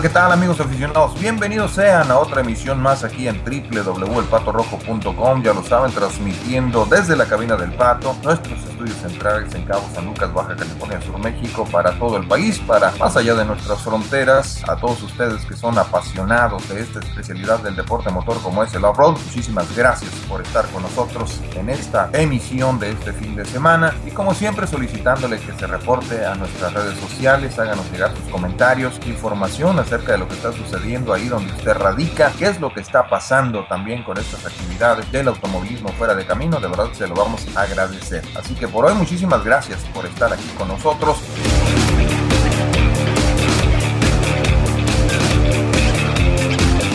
¿qué tal amigos aficionados? Bienvenidos sean a otra emisión más aquí en www.elpatorrojo.com. Ya lo saben, transmitiendo desde la cabina del Pato, nuestros estudios centrales en Cabo San Lucas, Baja California Sur, México, para todo el país, para más allá de nuestras fronteras, a todos ustedes que son apasionados de esta especialidad del deporte motor como es el off-road. Muchísimas gracias por estar con nosotros en esta emisión de este fin de semana y como siempre solicitándole que se reporte a nuestras redes sociales, háganos llegar sus comentarios, información acerca de lo que está sucediendo ahí donde usted radica, qué es lo que está pasando también con estas actividades del automovilismo fuera de camino, de verdad se lo vamos a agradecer. Así que por hoy muchísimas gracias por estar aquí con nosotros.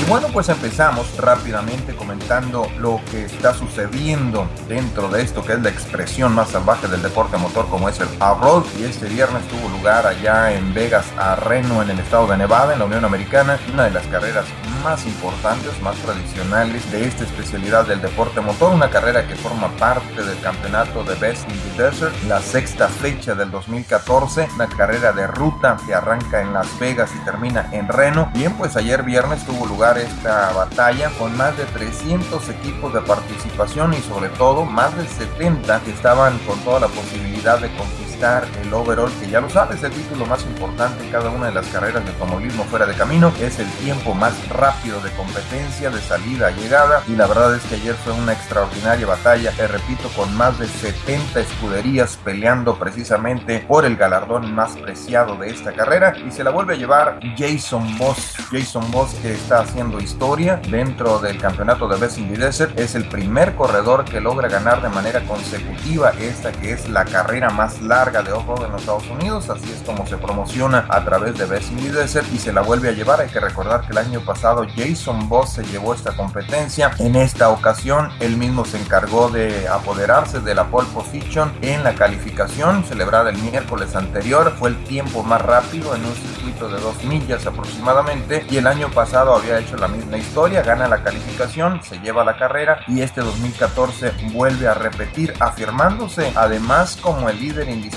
bueno, pues empezamos rápidamente comentando lo que está sucediendo dentro de esto que es la expresión más salvaje del deporte motor como es el off-road y este viernes tuvo lugar allá en Vegas a Reno en el estado de Nevada en la Unión Americana, una de las carreras importantes, más tradicionales de esta especialidad del deporte motor, una carrera que forma parte del campeonato de Best in the Desert, la sexta fecha del 2014, una carrera de ruta que arranca en Las Vegas y termina en Reno. Bien, pues ayer viernes tuvo lugar esta batalla con más de 300 equipos de participación y sobre todo más de 70 que estaban con toda la posibilidad de el overall, que ya lo sabes, el título más importante en cada una de las carreras de automovilismo fuera de camino, es el tiempo más rápido de competencia, de salida a llegada, y la verdad es que ayer fue una extraordinaria batalla, te repito, con más de 70 escuderías peleando precisamente por el galardón más preciado de esta carrera, y se la vuelve a llevar Jason Boss, Jason Boss que está haciendo historia dentro del campeonato de Best in the Desert, es el primer corredor que logra ganar de manera consecutiva esta que es la carrera más larga de off-road en los Estados Unidos, así es como se promociona a través de Best in Desert y se la vuelve a llevar. Hay que recordar que el año pasado Jason Boss se llevó esta competencia. En esta ocasión, él mismo se encargó de apoderarse de la pole position en la calificación celebrada el miércoles anterior. Fue el tiempo más rápido en un circuito de dos millas aproximadamente y el año pasado había hecho la misma historia, gana la calificación, se lleva la carrera y este 2014 vuelve a repetir afirmándose además como el líder indiscutible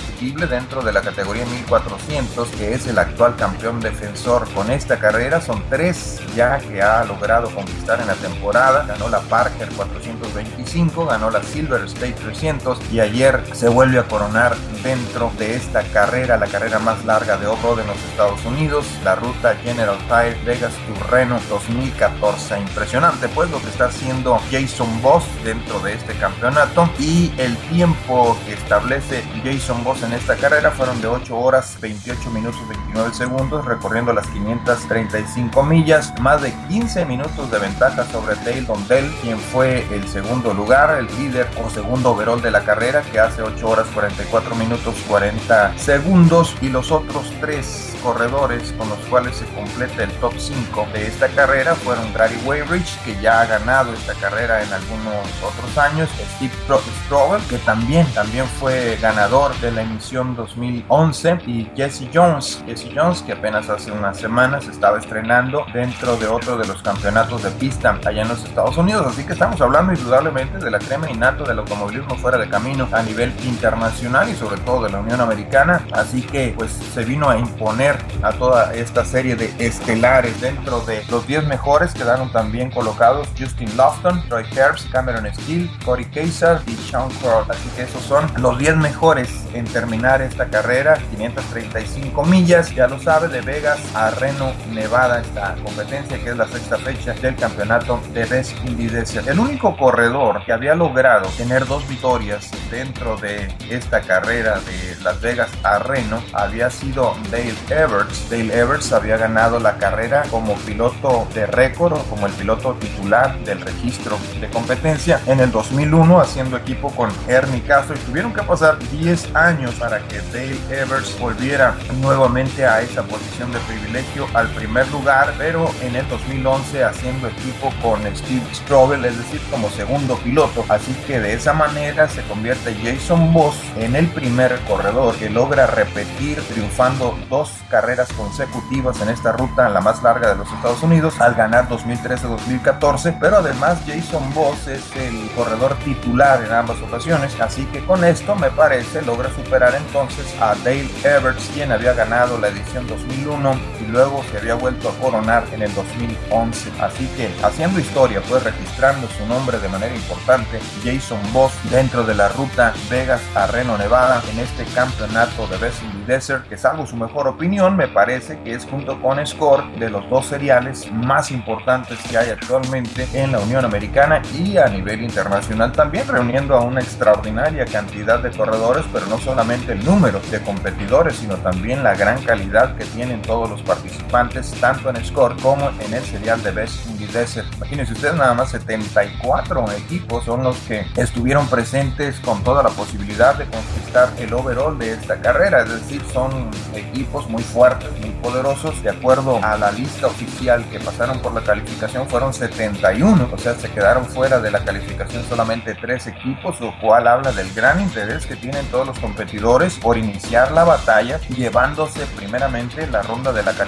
dentro de la categoría 1400, que es el actual campeón defensor con esta carrera. Son tres ya que ha logrado conquistar en la temporada. Ganó la Parker 425, ganó la Silver State 300 y ayer se vuelve a coronar dentro de esta carrera, la carrera más larga de off-road en los Estados Unidos, la ruta General Tire Vegas to Reno 2014. Impresionante pues lo que está haciendo Jason Boss dentro de este campeonato y el tiempo que establece Jason Boss en esta carrera fueron de 8 horas 28 minutos 29 segundos recorriendo las 535 millas, más de 15 minutos de ventaja sobre Dale Dondell, quien fue el segundo lugar, el líder o segundo overall de la carrera que hace 8 horas 44 minutos 40 segundos y los otros tres corredores con los cuales se completa el top 5 de esta carrera fueron Gary Weyrich, que ya ha ganado esta carrera en algunos otros años, Steve Strovel, que también, también fue ganador de la emisión 2011, y Jesse Jones, Jesse Jones, que apenas hace unas semanas estaba estrenando dentro de otro de los campeonatos de pista allá en los Estados Unidos, así que estamos hablando indudablemente de la crema innato del automovilismo fuera de camino a nivel internacional y sobre todo de la Unión Americana, así que pues se vino a imponer a toda esta serie de estelares. Dentro de los 10 mejores quedaron también colocados Justin Lofton, Troy Herbst, Cameron Steele, Corey Kaiser y Sean Crow. Así que esos son los 10 mejores en terminar esta carrera. 535 millas, ya lo sabe, de Vegas a Reno, Nevada, esta competencia que es la sexta fecha del campeonato de Best Indy Desert. El único corredor que había logrado tener dos victorias dentro de esta carrera de Las Vegas a Reno había sido Dale Everts. Dale Everts había ganado la carrera como piloto de récord como el piloto titular del registro de competencia en el 2001 haciendo equipo con Ernie Castro y tuvieron que pasar 10 años para que Dale Everts volviera nuevamente a esa posición de privilegio al primer lugar, pero en el 2011 haciendo equipo con Steve Strobel, es decir, como segundo piloto. Así que de esa manera se convierte Jason Boss en el primer corredor que logra repetir triunfando dos carreras consecutivas en esta ruta, la más larga de los Estados Unidos, al ganar 2013-2014, pero además Jason Boss es el corredor titular en ambas ocasiones, así que con esto me parece logra superar entonces a Dale Everts, quien había ganado la edición 2001 luego se había vuelto a coronar en el 2011. Así que haciendo historia, pues registrando su nombre de manera importante, Jason Boss dentro de la ruta Vegas a Reno, Nevada, en este campeonato de the Desert, que salvo su mejor opinión, me parece que es junto con Score de los dos seriales más importantes que hay actualmente en la Unión Americana y a nivel internacional también, reuniendo a una extraordinaria cantidad de corredores, pero no solamente el número de competidores, sino también la gran calidad que tienen todos los participantes, tanto en Score como en el serial de Best in the Desert. Imagínense ustedes, nada más 74 equipos son los que estuvieron presentes con toda la posibilidad de conquistar el overall de esta carrera, es decir, son equipos muy fuertes, muy poderosos, de acuerdo a la lista oficial que pasaron por la calificación fueron 71, o sea, se quedaron fuera de la calificación solamente tres equipos, lo cual habla del gran interés que tienen todos los competidores por iniciar la batalla, llevándose primeramente la ronda de la calificación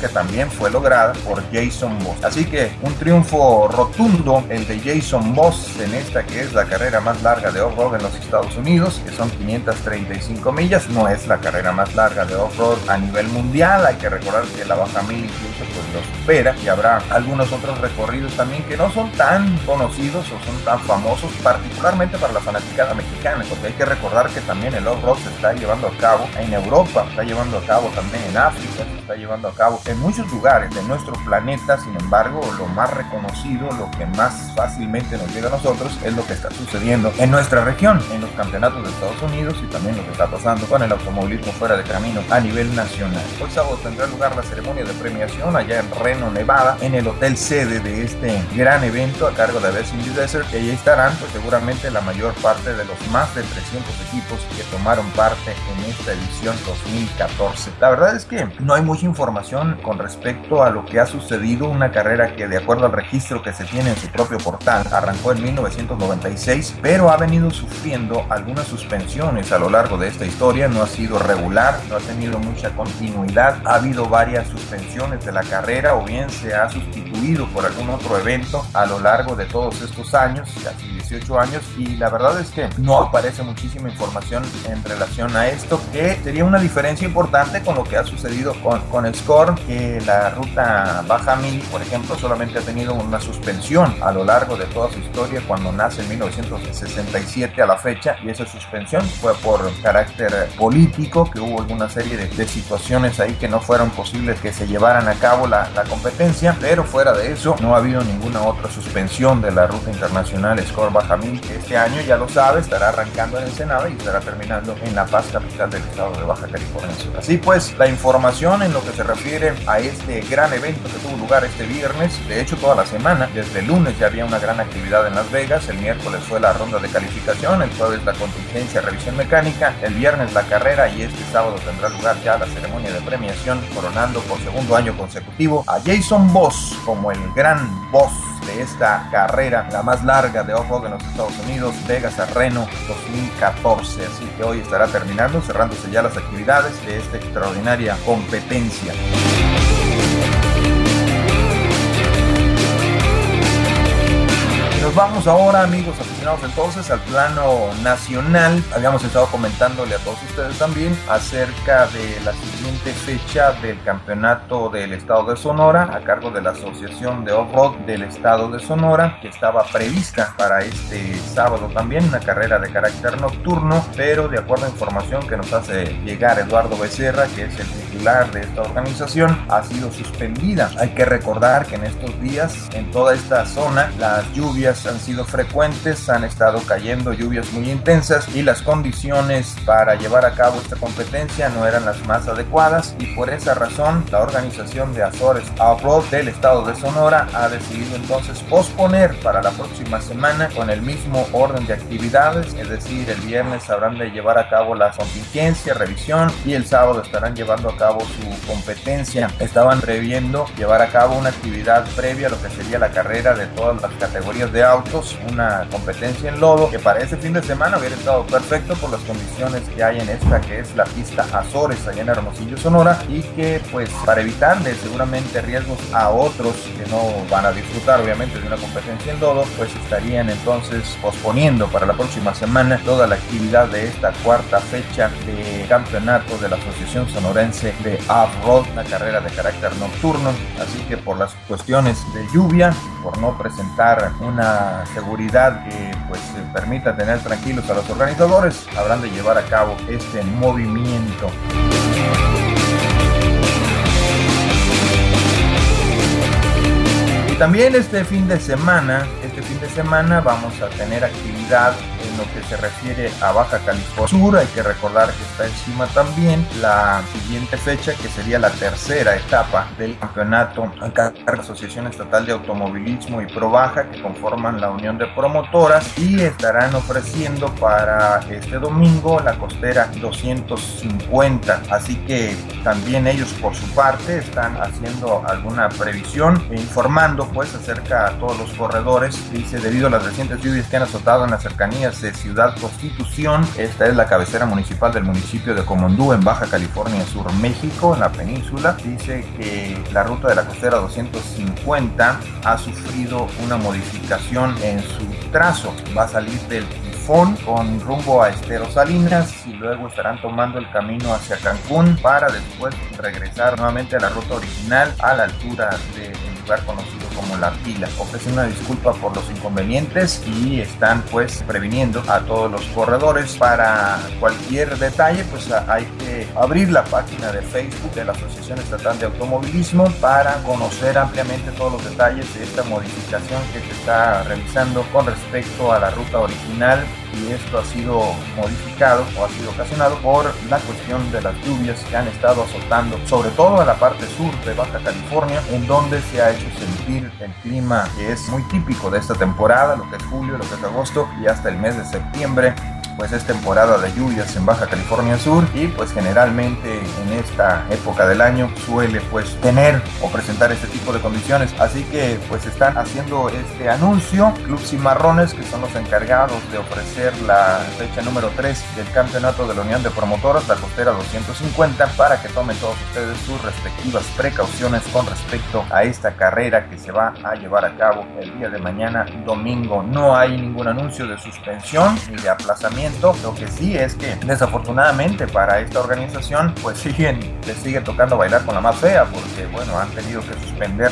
que también fue lograda por Jason Boss. Así que un triunfo rotundo el de Jason Boss en esta que es la carrera más larga de off-road en los Estados Unidos, que son 535 millas, no es la carrera más larga de off-road a nivel mundial, hay que recordar que la baja mil incluso pues lo supera. Y habrá algunos otros recorridos también que no son tan conocidos o son tan famosos, particularmente para la fanaticada mexicana, porque hay que recordar que también el off-road se está llevando a cabo en Europa, está llevando a cabo también en África, está llevando a cabo en muchos lugares de nuestro planeta, sin embargo, lo más reconocido, lo que más fácilmente nos llega a nosotros es lo que está sucediendo en nuestra región, en los campeonatos de Estados Unidos y también lo que está pasando con el automovilismo fuera de camino a nivel nacional. Hoy sábado tendrá lugar la ceremonia de premiación allá en Reno, Nevada, en el hotel sede de este gran evento a cargo de Best in the Desert, que ahí estarán pues seguramente la mayor parte de los más de 300 equipos que tomaron parte en esta edición 2014. La verdad es que no hay mucha información con respecto a lo que ha sucedido, una carrera que de acuerdo al registro que se tiene en su propio portal arrancó en 1996, pero ha venido sufriendo algunas suspensiones a lo largo de esta historia, no ha sido regular, no ha tenido mucha continuidad, ha habido varias suspensiones de la carrera o bien se ha sustituido por algún otro evento a lo largo de todos estos años, casi 18 años, y la verdad es que no aparece muchísima información en relación a esto, que sería una diferencia importante con lo que ha sucedido con, con el Score, que la ruta Baja Mil, por ejemplo, solamente ha tenido una suspensión a lo largo de toda su historia cuando nace en 1967 a la fecha, y esa suspensión fue por carácter político, que hubo alguna serie de, de situaciones ahí que no fueron posibles que se llevaran a cabo la, la competencia, pero fuera de eso no ha habido ninguna otra suspensión de la ruta internacional Score Baja Mil, que este año ya lo sabe, estará arrancando en Ensenada y estará terminando en La Paz, capital del estado de Baja California. Así pues, la información en lo que se refiere a este gran evento que tuvo lugar este viernes, de hecho toda la semana, desde el lunes ya había una gran actividad en Las Vegas, el miércoles fue la ronda de calificación, el jueves la contingencia, revisión mecánica, el viernes la carrera y este sábado tendrá lugar ya la ceremonia de premiación, coronando por segundo año consecutivo a Jason Boss como el gran boss esta carrera, la más larga de off-road en los Estados Unidos, Vegas a Reno 2014. Así que hoy estará terminando, cerrándose ya las actividades de esta extraordinaria competencia. Nos vamos ahora, amigos aficionados, entonces al plano nacional. Habíamos estado comentándole a todos ustedes también acerca de la siguiente fecha del campeonato del estado de Sonora a cargo de la Asociación de Off-Road del estado de Sonora, que estaba prevista para este sábado también, una carrera de carácter nocturno, pero de acuerdo a información que nos hace llegar Eduardo Becerra, que es el titular de esta organización, ha sido suspendida. Hay que recordar que en estos días, en toda esta zona, las lluvias han sido frecuentes, han estado cayendo lluvias muy intensas y las condiciones para llevar a cabo esta competencia no eran las más adecuadas y por esa razón la organización de Azores Off-Road del estado de Sonora ha decidido entonces posponer para la próxima semana con el mismo orden de actividades, es decir, el viernes habrán de llevar a cabo la contingencia, revisión y el sábado estarán llevando a cabo su competencia. Estaban previendo llevar a cabo una actividad previa a lo que sería la carrera de todas las categorías de autos, una competencia en lodo que para ese fin de semana hubiera estado perfecto por las condiciones que hay en esta que es la pista Azores allá en Hermosillo, Sonora y que pues para evitarle seguramente riesgos a otros que no van a disfrutar obviamente de una competencia en lodo, pues estarían entonces posponiendo para la próxima semana toda la actividad de esta cuarta fecha de campeonato de la Asociación Sonorense de off-road, una carrera de carácter nocturno. Así que por las cuestiones de lluvia, por no presentar una seguridad que pues permita tener tranquilos a los organizadores, habrán de llevar a cabo este movimiento. Y también este fin de semana, de semana vamos a tener actividad en lo que se refiere a Baja California Sur. Hay que recordar que está encima también la siguiente fecha, que sería la tercera etapa del campeonato la Asociación Estatal de Automovilismo y Pro Baja, que conforman la unión de promotoras y estarán ofreciendo para este domingo la costera 250. Así que también ellos por su parte están haciendo alguna previsión e informando pues acerca a todos los corredores. Dice, debido a las recientes lluvias que han azotado en las cercanías de Ciudad Constitución, esta es la cabecera municipal del municipio de Comondú en Baja California Sur, México, en la península. Dice que la ruta de la costera 250 ha sufrido una modificación en su trazo. Va a salir del con rumbo a Estero Salinas y luego estarán tomando el camino hacia Cancún para después regresar nuevamente a la ruta original a la altura del lugar conocido como La Pila. Ofrecen una disculpa por los inconvenientes y están pues previniendo a todos los corredores. Para cualquier detalle pues hay que abrir la página de Facebook de la Asociación Estatal de Automovilismo para conocer ampliamente todos los detalles de esta modificación que se está realizando con respecto a la ruta original y esto ha sido modificado o ha sido ocasionado por la cuestión de las lluvias que han estado azotando, sobre todo en la parte sur de Baja California, en donde se ha sentir el clima que es muy típico de esta temporada, lo que es julio, lo que es agosto y hasta el mes de septiembre pues es temporada de lluvias en Baja California Sur y pues generalmente en esta época del año suele pues tener o presentar este tipo de condiciones. Así que pues están haciendo este anuncio Club Cimarrones que son los encargados de ofrecer la fecha número 3 del campeonato de la Unión de Promotoras la costera 250 para que tomen todos ustedes sus respectivas precauciones con respecto a esta carrera que se va a llevar a cabo el día de mañana domingo. No hay ningún anuncio de suspensión ni de aplazamiento lo que sí es que desafortunadamente para esta organización pues siguen, les sigue tocando bailar con la más fea porque bueno, han tenido que suspender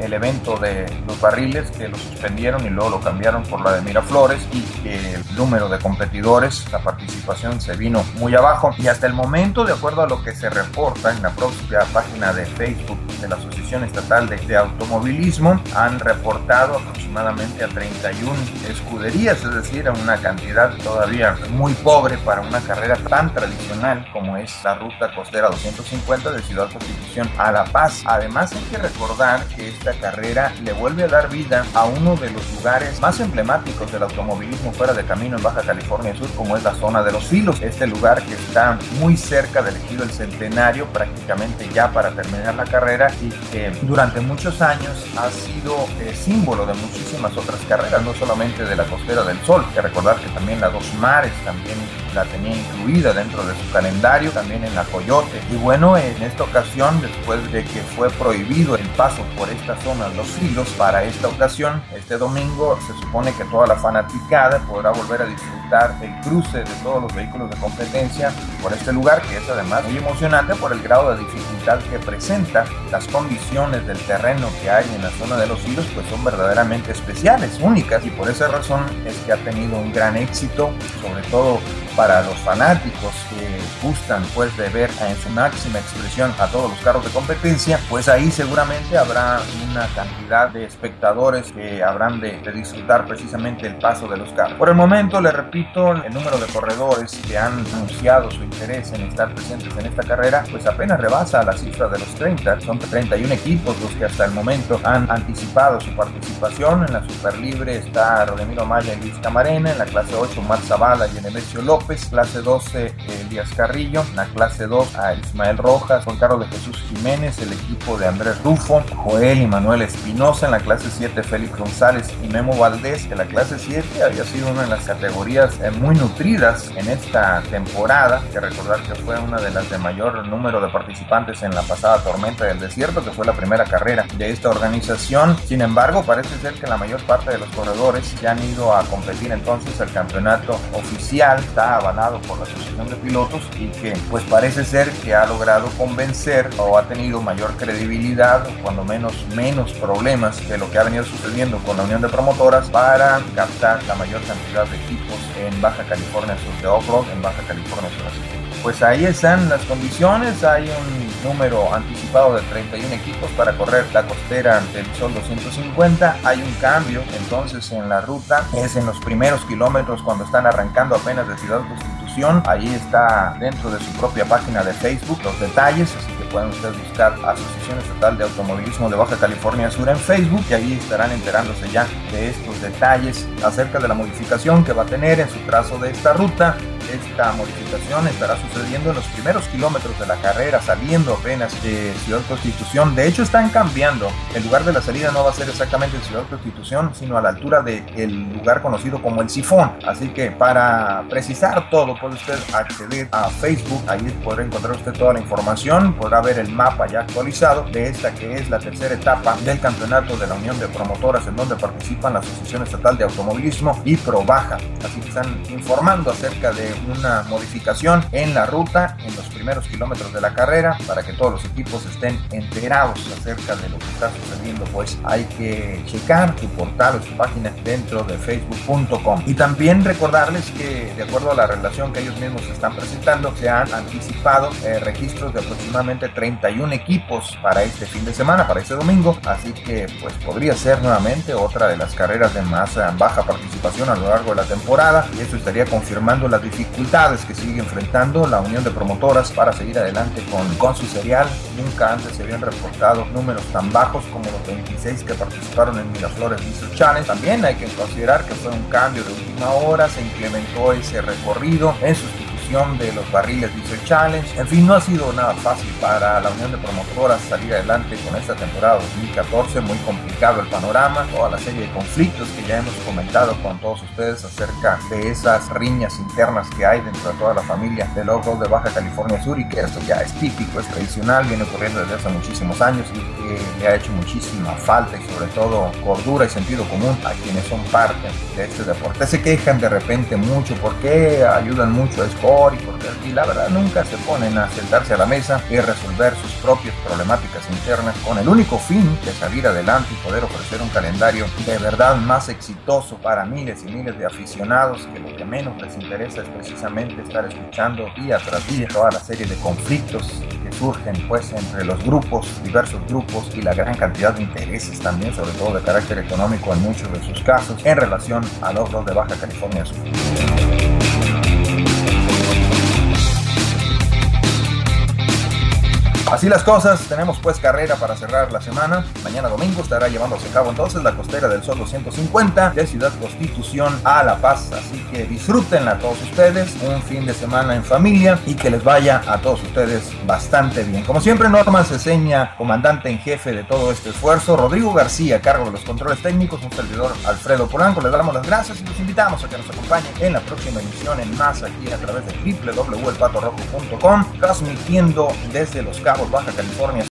el evento de los barriles que lo suspendieron y luego lo cambiaron por la de Miraflores y que el número de competidores, la participación se vino muy abajo y hasta el momento, de acuerdo a lo que se reporta en la propia página de Facebook de la Asociación Estatal de, Automovilismo, han reportado aproximadamente a 31 escuderías, es decir, a una cantidad todavía muy pobre para una carrera tan tradicional como es la ruta costera 250 de Ciudad Constitución a La Paz. Además hay que recordar que carrera le vuelve a dar vida a uno de los lugares más emblemáticos del automovilismo fuera de camino en Baja California Sur, como es la zona de los filos. Este lugar que está muy cerca del ejido El Centenario, prácticamente ya para terminar la carrera y que durante muchos años ha sido eh, símbolo de muchísimas otras carreras, no solamente de la Costera del Sol, que recordar que también la Dos Mares también la tenía incluida dentro de su calendario, también en la Coyote. Y bueno, en esta ocasión, después de que fue prohibido paso por esta zona Los Filos para esta ocasión. Este domingo se supone que toda la fanaticada podrá volver a disfrutar el cruce de todos los vehículos de competencia por este lugar, que es además muy emocionante por el grado de dificultad que presenta. Las condiciones del terreno que hay en la zona de Los Filos pues son verdaderamente especiales, únicas, y por esa razón es que ha tenido un gran éxito, sobre todo para los fanáticos que gustan pues de ver en su máxima expresión a todos los carros de competencia, pues ahí seguramente habrá una cantidad de espectadores que habrán de, disfrutar precisamente el paso de los carros. Por el momento, le repito, el número de corredores que han anunciado su interés en estar presentes en esta carrera, pues apenas rebasa la cifra de los 30. Son 31 equipos los que hasta el momento han anticipado su participación. En la Superlibre está Rodemiro Maya y Luis Camarena, en la clase 8 Mar Zavala y Enemesio López, clase 12 Elías Carrillo, en la clase 2 a Ismael Rojas, Juan Carlos de Jesús Jiménez, el equipo de Andrés Rufo, 5, Joel y Manuel Espinosa en la clase 7, Félix González y Memo Valdés, que la clase 7 había sido una de las categorías eh, muy nutridas en esta temporada, que recordar que fue una de las de mayor número de participantes en la pasada tormenta del desierto, que fue la primera carrera de esta organización. Sin embargo, parece ser que la mayor parte de los corredores ya han ido a competir entonces el campeonato oficial, está avalado por la Asociación de Pilotos y que pues parece ser que ha logrado convencer o ha tenido mayor credibilidad, cuando menos menos problemas de lo que ha venido sucediendo con la Unión de Promotoras para captar la mayor cantidad de equipos en Baja California Sur de Off-Road, en Baja California Sur pues ahí están las condiciones. Hay un número anticipado de 31 equipos para correr la costera del Sol 250. Hay un cambio entonces en la ruta. Es en los primeros kilómetros cuando están arrancando apenas de Ciudad Constitución. Ahí está dentro de su propia página de Facebook los detalles. Así que pueden ustedes buscar Asociación Estatal de Automovilismo de Baja California Sur en Facebook y ahí estarán enterándose ya de estos detalles acerca de la modificación que va a tener en su trazo de esta ruta esta modificación estará sucediendo en los primeros kilómetros de la carrera, saliendo apenas de Ciudad Constitución. De hecho, están cambiando. El lugar de la salida no va a ser exactamente en Ciudad Constitución, sino a la altura del lugar conocido como el Sifón. Así que para precisar todo, puede usted acceder a Facebook. Ahí podrá encontrar usted toda la información. Podrá ver el mapa ya actualizado de esta que es la tercera etapa del campeonato de la Unión de Promotoras, en donde participan la Asociación Estatal de Automovilismo y Probaja. Así que están informando acerca de una modificación en la ruta en los primeros kilómetros de la carrera para que todos los equipos estén enterados acerca de lo que está sucediendo pues hay que checar su portal o su página dentro de facebook.com y también recordarles que de acuerdo a la relación que ellos mismos están presentando se han anticipado eh, registros de aproximadamente 31 equipos para este fin de semana para este domingo. Así que pues podría ser nuevamente otra de las carreras de más baja participación a lo largo de la temporada y eso estaría confirmando la dificultad dificultades que sigue enfrentando la unión de promotoras para seguir adelante con, con su serial. Nunca antes se habían reportado números tan bajos como los 26 que participaron en Miraflores Diesel Challenge. También hay que considerar que fue un cambio de última hora, se implementó ese recorrido en sustitución de los barriles Diesel Challenge. En fin, no ha sido nada fácil para la Unión de Promotoras salir adelante con esta temporada 2014. Muy complicado el panorama, toda la serie de conflictos que ya hemos comentado con todos ustedes acerca de esas riñas internas que hay dentro de toda la familia del off de Baja California Sur y que esto ya es típico, es tradicional, viene ocurriendo desde hace muchísimos años y que le ha hecho muchísima falta y sobre todo cordura y sentido común a quienes son parte de este deporte. Se quejan de repente mucho porque ayudan mucho a Y la verdad nunca se ponen a sentarse a la mesa y resolver sus propias problemáticas internas con el único fin de salir adelante y poder ofrecer un calendario de verdad más exitoso para miles y miles de aficionados que lo que menos les interesa es precisamente estar escuchando día tras día toda la serie de conflictos que surgen pues entre los grupos, diversos grupos y la gran cantidad de intereses también, sobre todo de carácter económico en muchos de sus casos, en relación a los dos de Baja California Sur. Así las cosas, tenemos pues carrera para cerrar la semana. Mañana domingo estará llevándose a cabo entonces la costera del Sol 250 de Ciudad Constitución a La Paz. Así que disfrútenla todos ustedes, un fin de semana en familia y que les vaya a todos ustedes bastante bien. Como siempre, Norma Ceseña, comandante en jefe de todo este esfuerzo. Rodrigo García, cargo de los controles técnicos. Un servidor Alfredo Polanco. Les damos las gracias y los invitamos a que nos acompañen en la próxima emisión en más aquí a través de www.elpatorrojo.com, transmitiendo desde los cabos Baja California